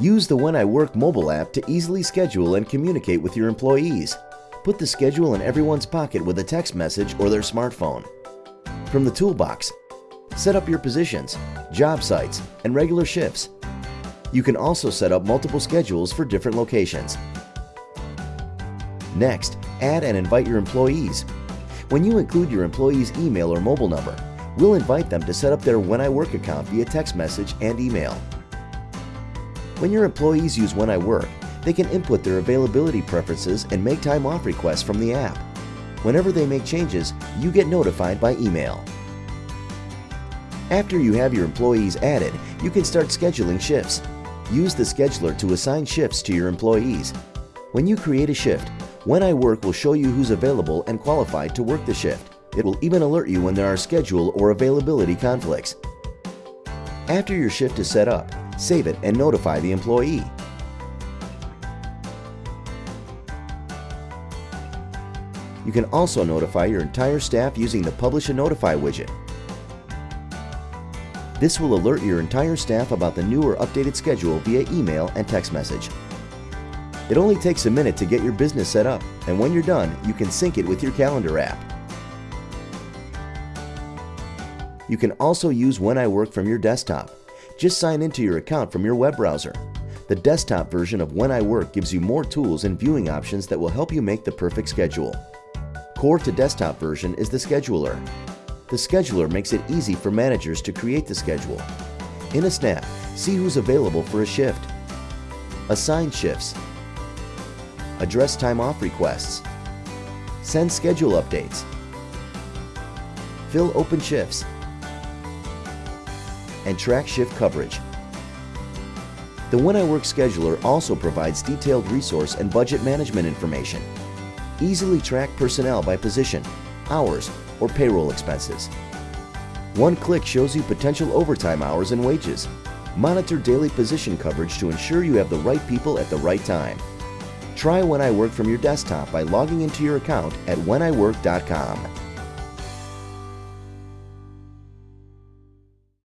Use the When I Work mobile app to easily schedule and communicate with your employees. Put the schedule in everyone's pocket with a text message or their smartphone. From the toolbox, set up your positions, job sites, and regular shifts. You can also set up multiple schedules for different locations. Next, add and invite your employees. When you include your employee's email or mobile number, we'll invite them to set up their When I Work account via text message and email. When your employees use When I Work, they can input their availability preferences and make time off requests from the app. Whenever they make changes, you get notified by email. After you have your employees added, you can start scheduling shifts. Use the scheduler to assign shifts to your employees. When you create a shift, When I Work will show you who's available and qualified to work the shift. It will even alert you when there are schedule or availability conflicts. After your shift is set up, save it and notify the employee. You can also notify your entire staff using the Publish and Notify widget. This will alert your entire staff about the new or updated schedule via email and text message. It only takes a minute to get your business set up, and when you're done, you can sync it with your calendar app. You can also use When I Work from your desktop. Just sign into your account from your web browser. The desktop version of When I Work gives you more tools and viewing options that will help you make the perfect schedule. Core to desktop version is the scheduler. The scheduler makes it easy for managers to create the schedule. In a snap, see who's available for a shift. Assign shifts. Address time off requests. Send schedule updates. Fill open shifts. And track shift coverage. The When I Work scheduler also provides detailed resource and budget management information. Easily track personnel by position, hours, or payroll expenses. One click shows you potential overtime hours and wages. Monitor daily position coverage to ensure you have the right people at the right time. Try When I Work from your desktop by logging into your account at wheniwork.com.